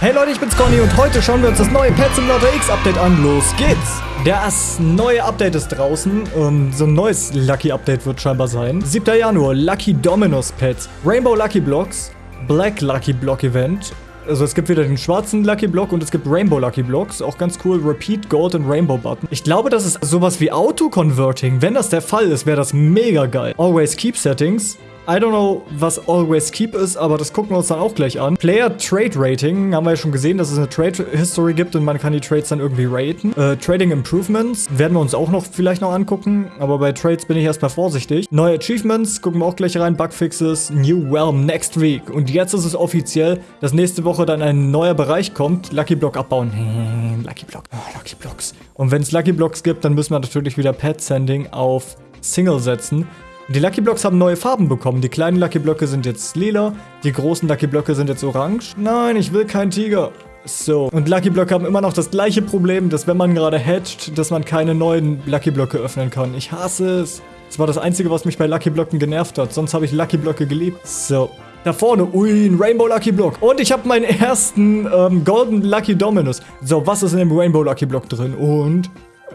Hey Leute, ich bin's Conny und heute schauen wir uns das neue Pet Simulator X Update an. Los geht's! Das neue Update ist draußen. Um, so ein neues Lucky Update wird scheinbar sein. 7. Januar, Lucky Dominos Pets, Rainbow Lucky Blocks, Black Lucky Block Event. Also es gibt wieder den schwarzen Lucky Block und es gibt Rainbow Lucky Blocks. Auch ganz cool. Repeat Gold und Rainbow Button. Ich glaube, das ist sowas wie Auto-Converting. Wenn das der Fall ist, wäre das mega geil. Always Keep Settings. I don't know, was Always Keep ist, aber das gucken wir uns dann auch gleich an. Player Trade Rating, haben wir ja schon gesehen, dass es eine Trade History gibt und man kann die Trades dann irgendwie raten. Äh, Trading Improvements werden wir uns auch noch vielleicht noch angucken, aber bei Trades bin ich erstmal vorsichtig. Neue Achievements, gucken wir auch gleich rein, Bugfixes, New Realm next week. Und jetzt ist es offiziell, dass nächste Woche dann ein neuer Bereich kommt, Lucky Block abbauen. Lucky Block, oh, Lucky Blocks. Und wenn es Lucky Blocks gibt, dann müssen wir natürlich wieder Pet Sending auf Single setzen. Die Lucky Blocks haben neue Farben bekommen. Die kleinen Lucky Blöcke sind jetzt lila, die großen Lucky Blöcke sind jetzt orange. Nein, ich will keinen Tiger. So, und Lucky Blöcke haben immer noch das gleiche Problem, dass wenn man gerade hatcht, dass man keine neuen Lucky Blöcke öffnen kann. Ich hasse es. Das war das Einzige, was mich bei Lucky Blöcken genervt hat. Sonst habe ich Lucky Blöcke geliebt. So, da vorne, ui, ein Rainbow Lucky Block. Und ich habe meinen ersten ähm, Golden Lucky Dominus. So, was ist in dem Rainbow Lucky Block drin? Und,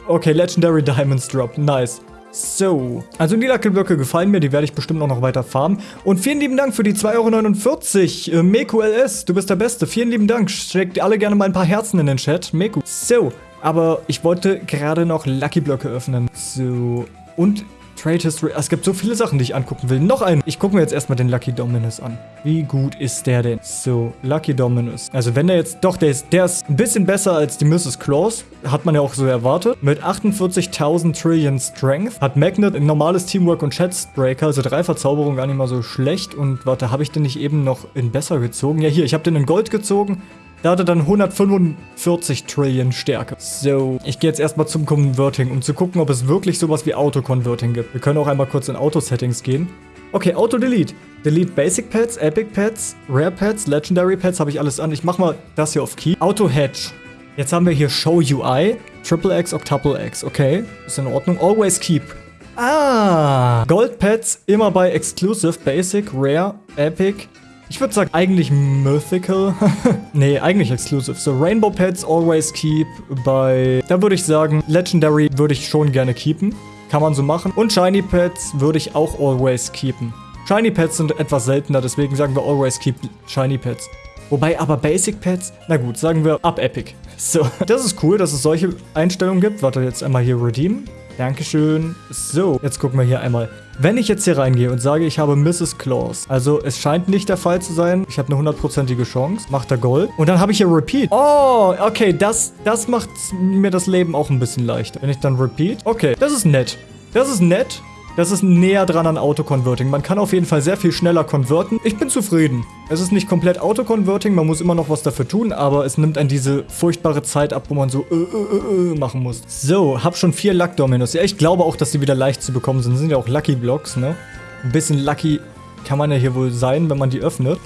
okay, Legendary Diamonds Drop. Nice. So, also die Lackelblöcke gefallen mir, die werde ich bestimmt auch noch weiter farmen. Und vielen lieben Dank für die 2,49 Euro. Äh, Meku LS, du bist der Beste. Vielen lieben Dank. Schickt alle gerne mal ein paar Herzen in den Chat. Meku. So, aber ich wollte gerade noch Lucky Blöcke öffnen. So, und Trade History. Es gibt so viele Sachen, die ich angucken will. Noch einen. Ich gucke mir jetzt erstmal den Lucky Dominus an. Wie gut ist der denn? So, Lucky Dominus. Also wenn der jetzt... Doch, der ist, der ist ein bisschen besser als die Mrs. Claus. Hat man ja auch so erwartet. Mit 48.000 Trillion Strength. Hat Magnet ein normales Teamwork und Chatbreaker. Also drei Verzauberungen gar nicht mal so schlecht. Und warte, habe ich den nicht eben noch in besser gezogen? Ja, hier. Ich habe den in Gold gezogen. Da hat er dann 145 Trillion Stärke. So, ich gehe jetzt erstmal zum Converting, um zu gucken, ob es wirklich sowas wie Auto-Converting gibt. Wir können auch einmal kurz in Auto-Settings gehen. Okay, Auto-Delete. Delete Basic Pets, Epic Pets, Rare Pets, Legendary Pets, habe ich alles an. Ich mache mal das hier auf Key. Auto-Hedge. Jetzt haben wir hier Show UI, Triple X, Octuple X. Okay, ist in Ordnung. Always Keep. Ah, Gold Pets immer bei Exclusive, Basic, Rare, Epic, ich würde sagen, eigentlich Mythical. nee, eigentlich Exclusive. So, Rainbow Pets always keep bei... Da würde ich sagen, Legendary würde ich schon gerne keepen. Kann man so machen. Und Shiny Pets würde ich auch always keepen. Shiny Pets sind etwas seltener, deswegen sagen wir always keep Shiny Pets. Wobei aber Basic Pets, na gut, sagen wir ab Epic. So, das ist cool, dass es solche Einstellungen gibt. Warte, jetzt einmal hier Redeem. Dankeschön. So, jetzt gucken wir hier einmal. Wenn ich jetzt hier reingehe und sage, ich habe Mrs. Claus, also es scheint nicht der Fall zu sein, ich habe eine hundertprozentige Chance, macht er Gold. Und dann habe ich hier Repeat. Oh, okay, das, das macht mir das Leben auch ein bisschen leichter. Wenn ich dann Repeat, okay, das ist nett. Das ist nett. Das ist näher dran an Auto-Converting. Man kann auf jeden Fall sehr viel schneller konverten. Ich bin zufrieden. Es ist nicht komplett Auto-Converting, man muss immer noch was dafür tun, aber es nimmt einen diese furchtbare Zeit ab, wo man so äh, äh, äh, machen muss. So, hab schon vier Luck-Dominos. Ja, ich glaube auch, dass die wieder leicht zu bekommen sind. Das sind ja auch Lucky-Blocks, ne? Ein bisschen Lucky kann man ja hier wohl sein, wenn man die öffnet.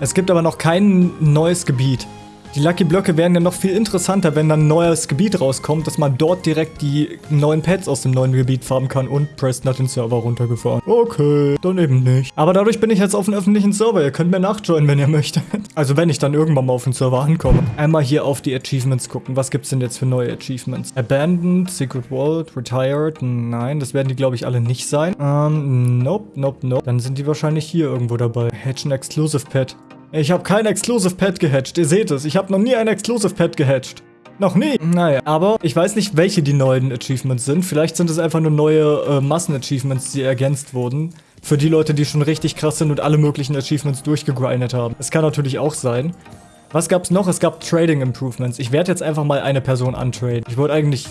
Es gibt aber noch kein neues Gebiet. Die Lucky Blöcke wären ja noch viel interessanter, wenn dann ein neues Gebiet rauskommt, dass man dort direkt die neuen Pets aus dem neuen Gebiet farmen kann und Preston hat den Server runtergefahren. Okay, dann eben nicht. Aber dadurch bin ich jetzt auf einem öffentlichen Server. Ihr könnt mir nachjoinen, wenn ihr möchtet. Also wenn ich dann irgendwann mal auf den Server ankomme. Einmal hier auf die Achievements gucken. Was gibt's denn jetzt für neue Achievements? Abandoned, Secret World, Retired. Nein, das werden die glaube ich alle nicht sein. Ähm, nope, nope, nope. Dann sind die wahrscheinlich hier irgendwo dabei. Hatch ein Exclusive Pet. Ich habe kein Exclusive Pet gehatcht, ihr seht es. Ich habe noch nie ein Exclusive Pet gehatcht. Noch nie. Naja, aber ich weiß nicht, welche die neuen Achievements sind. Vielleicht sind es einfach nur neue äh, Massen-Achievements, die ergänzt wurden. Für die Leute, die schon richtig krass sind und alle möglichen Achievements durchgegrindet haben. Es kann natürlich auch sein. Was gab's noch? Es gab Trading Improvements. Ich werde jetzt einfach mal eine Person untraden. Ich wollte eigentlich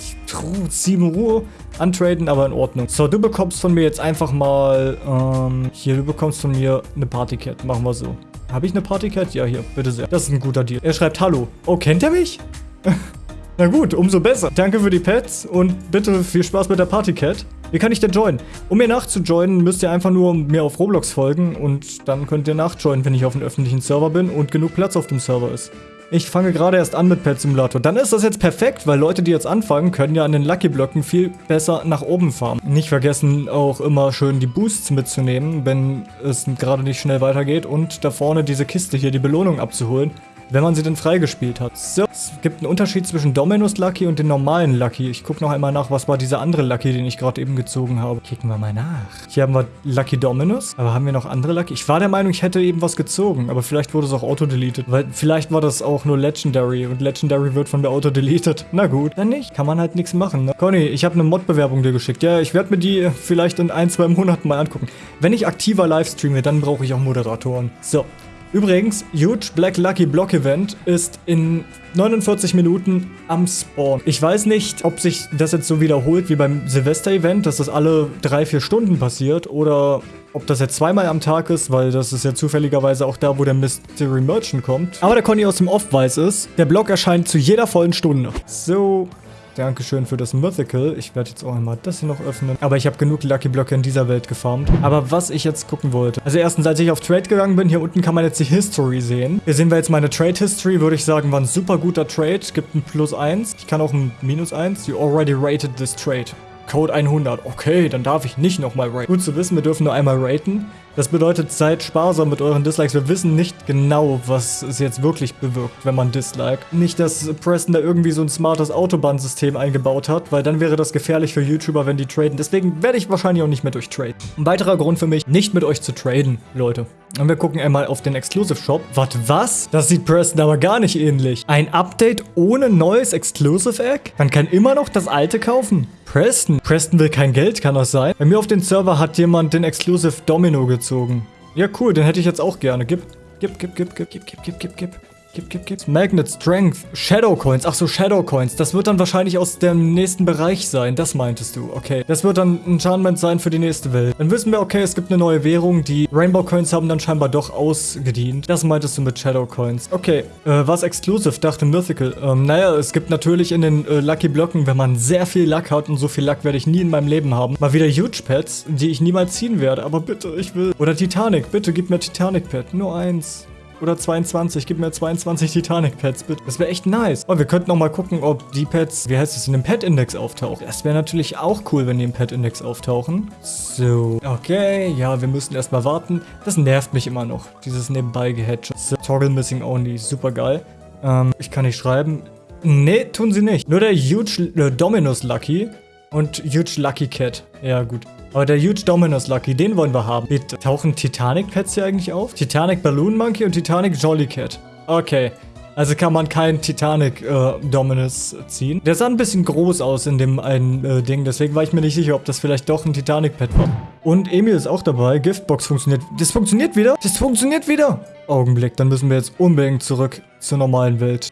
7 Uhr untraden, aber in Ordnung. So, du bekommst von mir jetzt einfach mal, ähm, hier, du bekommst von mir eine Partycat. Machen wir so. Habe ich eine Partycat? Ja, hier, bitte sehr. Das ist ein guter Deal. Er schreibt Hallo. Oh, kennt er mich? Na gut, umso besser. Danke für die Pets und bitte viel Spaß mit der Partycat. Wie kann ich denn joinen? Um mir nachzujoinen, müsst ihr einfach nur mir auf Roblox folgen und dann könnt ihr nachjoinen, wenn ich auf einem öffentlichen Server bin und genug Platz auf dem Server ist. Ich fange gerade erst an mit Pet Simulator. Dann ist das jetzt perfekt, weil Leute, die jetzt anfangen, können ja an den Lucky Blöcken viel besser nach oben farmen. Nicht vergessen, auch immer schön die Boosts mitzunehmen, wenn es gerade nicht schnell weitergeht. Und da vorne diese Kiste hier, die Belohnung abzuholen. Wenn man sie denn freigespielt hat. So, es gibt einen Unterschied zwischen Dominus Lucky und den normalen Lucky. Ich gucke noch einmal nach, was war dieser andere Lucky, den ich gerade eben gezogen habe. Kicken wir mal nach. Hier haben wir Lucky Dominus, aber haben wir noch andere Lucky? Ich war der Meinung, ich hätte eben was gezogen, aber vielleicht wurde es auch auto-deleted, weil vielleicht war das auch nur Legendary und Legendary wird von der auto-deleted. Na gut, dann nicht. Kann man halt nichts machen, ne? Conny, ich habe eine Mod-Bewerbung dir geschickt. Ja, ich werde mir die vielleicht in ein, zwei Monaten mal angucken. Wenn ich aktiver Livestreame, dann brauche ich auch Moderatoren. So, Übrigens, Huge Black Lucky Block Event ist in 49 Minuten am Spawn. Ich weiß nicht, ob sich das jetzt so wiederholt wie beim Silvester-Event, dass das alle 3-4 Stunden passiert oder ob das jetzt zweimal am Tag ist, weil das ist ja zufälligerweise auch da, wo der Mystery Merchant kommt. Aber der Conny aus dem Off weiß es, der Block erscheint zu jeder vollen Stunde. So, Dankeschön für das Mythical. Ich werde jetzt auch einmal das hier noch öffnen. Aber ich habe genug Lucky Blöcke in dieser Welt gefarmt. Aber was ich jetzt gucken wollte. Also erstens, als ich auf Trade gegangen bin, hier unten kann man jetzt die History sehen. Hier sehen wir jetzt meine Trade History, würde ich sagen, war ein super guter Trade. Gibt ein Plus 1. Ich kann auch ein Minus 1. You already rated this trade. Code 100. Okay, dann darf ich nicht nochmal raten. Gut zu wissen, wir dürfen nur einmal raten. Das bedeutet, seid sparsam mit euren Dislikes. Wir wissen nicht genau, was es jetzt wirklich bewirkt, wenn man disliked. Nicht, dass Preston da irgendwie so ein smartes Autobahnsystem eingebaut hat, weil dann wäre das gefährlich für YouTuber, wenn die traden. Deswegen werde ich wahrscheinlich auch nicht mit euch traden. Ein weiterer Grund für mich, nicht mit euch zu traden, Leute. Und wir gucken einmal auf den Exclusive Shop. Warte, was? Das sieht Preston aber gar nicht ähnlich. Ein Update ohne neues Exclusive Egg? Man kann immer noch das alte kaufen. Preston. Preston will kein Geld, kann das sein? Bei mir auf dem Server hat jemand den Exclusive Domino gezogen. Ja, cool, den hätte ich jetzt auch gerne. Gib, gib, gib, gib, gib, gib, gib, gib, gib, gib. Gib, gib, gib. Magnet, Strength, Shadow Coins. Ach so, Shadow Coins. Das wird dann wahrscheinlich aus dem nächsten Bereich sein. Das meintest du. Okay. Das wird dann ein Enchantment sein für die nächste Welt. Dann wissen wir, okay, es gibt eine neue Währung. Die Rainbow Coins haben dann scheinbar doch ausgedient. Das meintest du mit Shadow Coins. Okay. Äh, was Exclusive? Dachte Mythical. Ähm, naja, es gibt natürlich in den äh, Lucky Blöcken, wenn man sehr viel Luck hat und so viel Luck werde ich nie in meinem Leben haben, mal wieder Huge Pets, die ich niemals ziehen werde. Aber bitte, ich will. Oder Titanic. Bitte gib mir Titanic Pet. Nur eins oder 22. Gib mir 22 Titanic-Pads, bitte. Das wäre echt nice. Und wir könnten noch mal gucken, ob die Pads, wie heißt es, in dem Pet-Index auftauchen. Das wäre natürlich auch cool, wenn die im Pet-Index auftauchen. So. Okay, ja, wir müssen erstmal warten. Das nervt mich immer noch, dieses nebenbei gehedge. So, Toggle Missing Only, super geil. Ähm, ich kann nicht schreiben. Nee, tun sie nicht. Nur der Huge äh, Dominus Lucky und Huge Lucky Cat. Ja, gut. Aber der Huge Dominus Lucky, den wollen wir haben. Bitte. Tauchen Titanic-Pets hier eigentlich auf? Titanic Balloon Monkey und Titanic Jolly Cat. Okay. Also kann man keinen Titanic äh, Dominus ziehen. Der sah ein bisschen groß aus in dem einen äh, Ding, deswegen war ich mir nicht sicher, ob das vielleicht doch ein Titanic-Pet war. Und Emil ist auch dabei. Giftbox funktioniert. Das funktioniert wieder? Das funktioniert wieder. Augenblick, dann müssen wir jetzt unbedingt zurück zur normalen Welt.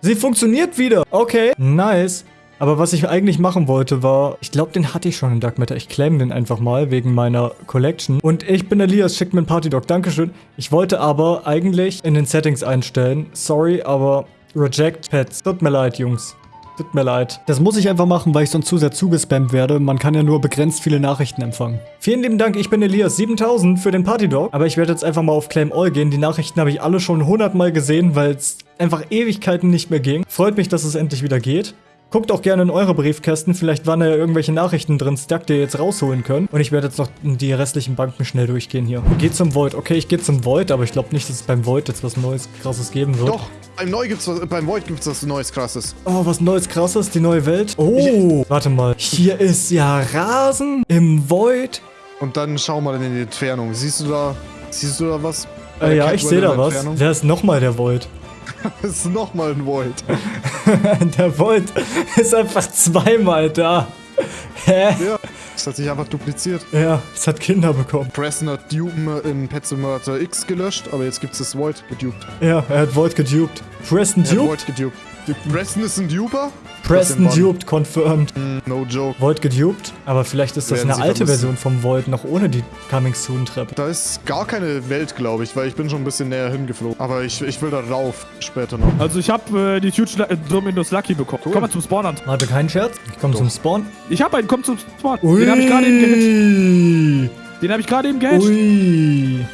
Sie funktioniert wieder. Okay, nice. Aber was ich eigentlich machen wollte war, ich glaube, den hatte ich schon in Dark Matter. Ich claim den einfach mal wegen meiner Collection. Und ich bin Elias, schickt mir einen Partydog. Dankeschön. Ich wollte aber eigentlich in den Settings einstellen. Sorry, aber Reject Pets. Tut mir leid, Jungs. Tut mir leid. Das muss ich einfach machen, weil ich sonst zu sehr zugespammt werde. Man kann ja nur begrenzt viele Nachrichten empfangen. Vielen lieben Dank, ich bin Elias. 7000 für den Partydog. Aber ich werde jetzt einfach mal auf Claim All gehen. Die Nachrichten habe ich alle schon 100 Mal gesehen, weil es einfach Ewigkeiten nicht mehr ging. Freut mich, dass es endlich wieder geht. Guckt auch gerne in eure Briefkästen, vielleicht waren da ja irgendwelche Nachrichten drin, Stack, die ihr jetzt rausholen könnt. Und ich werde jetzt noch die restlichen Banken schnell durchgehen hier. Geht zum Void. Okay, ich gehe zum Void, aber ich glaube nicht, dass es beim Void jetzt was Neues, Krasses geben wird. Doch, beim, Neu gibt's was, beim Void gibt es was Neues, Krasses. Oh, was Neues, Krasses? Die neue Welt? Oh, warte mal. Hier ist ja Rasen im Void. Und dann schau mal in die Entfernung. Siehst du da, siehst du da was? Äh, ja, ich sehe da was. Wer ist nochmal der Void? Das ist nochmal ein Void. der Void ist einfach zweimal da. Hä? Ja, es hat sich einfach dupliziert. Ja, es hat Kinder bekommen. Preston hat Dupe in Pet Simulator X gelöscht, aber jetzt gibt es das Void geduped. Ja, er hat Void gedupt. Preston duped? Void geduped. Preston ist ein Duper? Preston duped, confirmed. Mm, no joke. Void geduped, aber vielleicht ist das Werden eine alte Version vom Void, noch ohne die Coming Soon Trap. Da ist gar keine Welt, glaube ich, weil ich bin schon ein bisschen näher hingeflogen. Aber ich, ich will da rauf, später noch. Also ich habe äh, die Huge äh, Dominus Lucky bekommen. Cool. Komm mal zum Spawn an. Warte, kein Scherz? Ich komm Doch. zum Spawn. Ich habe einen, komm zum Spawn. Ui. Den habe ich gerade eben gehitcht. Den habe ich gerade eben gehitcht. Ui.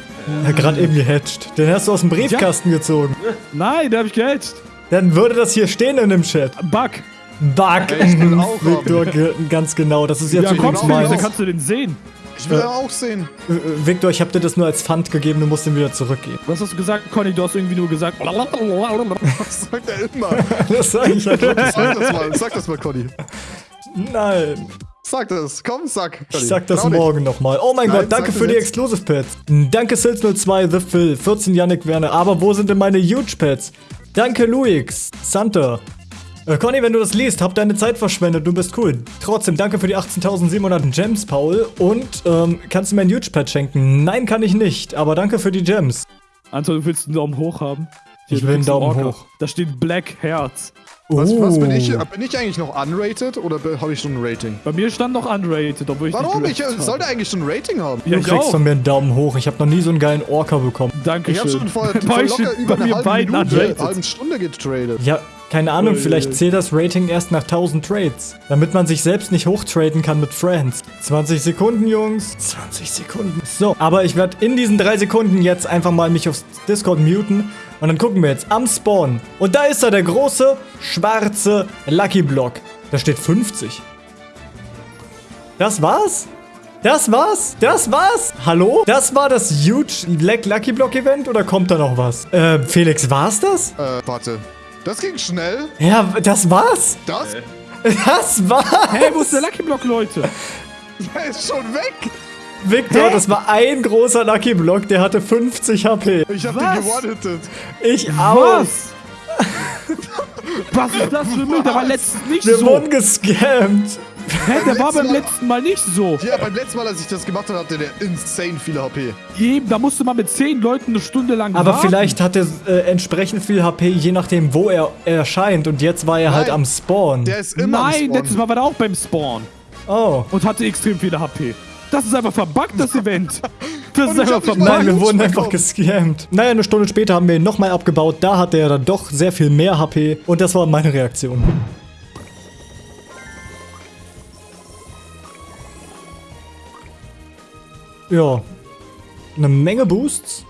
Ja, gerade eben gehatcht. Den hast du aus dem Briefkasten ja. gezogen. Nein, den habe ich gehatcht. Dann würde das hier stehen in dem Chat. Bug. Bug. Ich bin auch Victor, ganz genau. Das ist jetzt ja, übrigens mein. Dann kannst du den sehen. Ich will Äh. ja auch sehen. Äh, Victor, ich habe dir das nur als Pfand gegeben, du musst ihn wieder zurückgeben. Was hast du gesagt, Conny? Du hast irgendwie nur gesagt. Das sagt er immer. Das sage ich halt. Sag das mal, sag das mal, Conny. Nein. Sag das, komm, sag. Ich sag das Trau dich. morgen nochmal. Oh mein Nein, Gott, danke sag für die jetzt. Exclusive Pets. Danke Silz02, The Phil, 14 Yannick Werner. Aber wo sind denn meine Huge Pets? Danke Luix, Santa. Äh, Conny, wenn du das liest, hab deine Zeit verschwendet, du bist cool. Trotzdem, danke für die 18.700 Gems, Paul. Und, ähm, kannst du mir ein Huge Pet schenken? Nein, kann ich nicht, aber danke für die Gems. Anton, du willst einen Daumen hoch haben? Ich du will einen Daumen Orca. hoch. Da steht Black Herz. Was, was bin ich? Oh. Bin ich eigentlich noch unrated oder habe ich schon ein Rating? Bei mir stand noch unrated, obwohl ich Warum? nicht Ich äh, sollte eigentlich schon ein Rating haben. Ja, Du ich kriegst auch. von mir einen Daumen hoch. Ich habe noch nie so einen geilen Orca bekommen. Dankeschön. Ich habe schon vor, vor locker über bei eine mir halbe Minute, unrated. halben Stunde getradet. Ja, keine Ahnung, vielleicht zählt das Rating erst nach 1000 Trades. Damit man sich selbst nicht hochtraden kann mit Friends. 20 Sekunden, Jungs. 20 Sekunden. So, aber ich werde in diesen drei Sekunden jetzt einfach mal mich aufs Discord muten. Und dann gucken wir jetzt am Spawn. Und da ist er, der große, schwarze Lucky Block. Da steht 50. Das war's? Das war's? Das war's? Hallo? Das war das Huge Black Lucky Block Event oder kommt da noch was? Äh, Felix, war's das? Äh, warte. Das ging schnell. Ja, das war's? Das Das war's? Hey, wo ist der Lucky Block, Leute? der ist schon weg. Victor, Hä? das war ein großer Lucky Block, der hatte 50 HP. Ich hab Was? den gewone-hitted. Ich auch. Was? Was ist das für ein Müll? Der war letztens nicht Wir so. wurden gescammt. Hä, der war beim letzten Mal nicht so. Ja, beim letzten Mal, als ich das gemacht habe, hatte der insane viele HP. Eben, da musste man mit zehn Leuten eine Stunde lang Aber warten. vielleicht hat er äh, entsprechend viel HP, je nachdem, wo er erscheint. Und jetzt war er halt Nein. am Spawn. Der ist immer am Nein, Spawn. letztes Mal war der auch beim Spawn oh. und hatte extrem viele HP. Das ist einfach verbuggt, das Event. Und ich einfach. Nein, wir wurden einfach gescammt. Naja, eine Stunde später haben wir ihn nochmal abgebaut. Da hatte er dann doch sehr viel mehr HP. Und das war meine Reaktion. Ja. Eine Menge Boosts.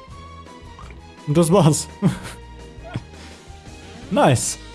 Und das war's. nice.